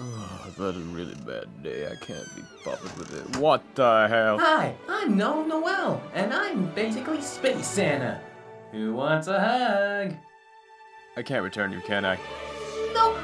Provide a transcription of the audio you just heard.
Oh, I've had a really bad day. I can't be bothered with it. What the hell? Hi, I'm Noel Noel, and I'm basically Space Santa. Who wants a hug? I can't return you, can I? Nope.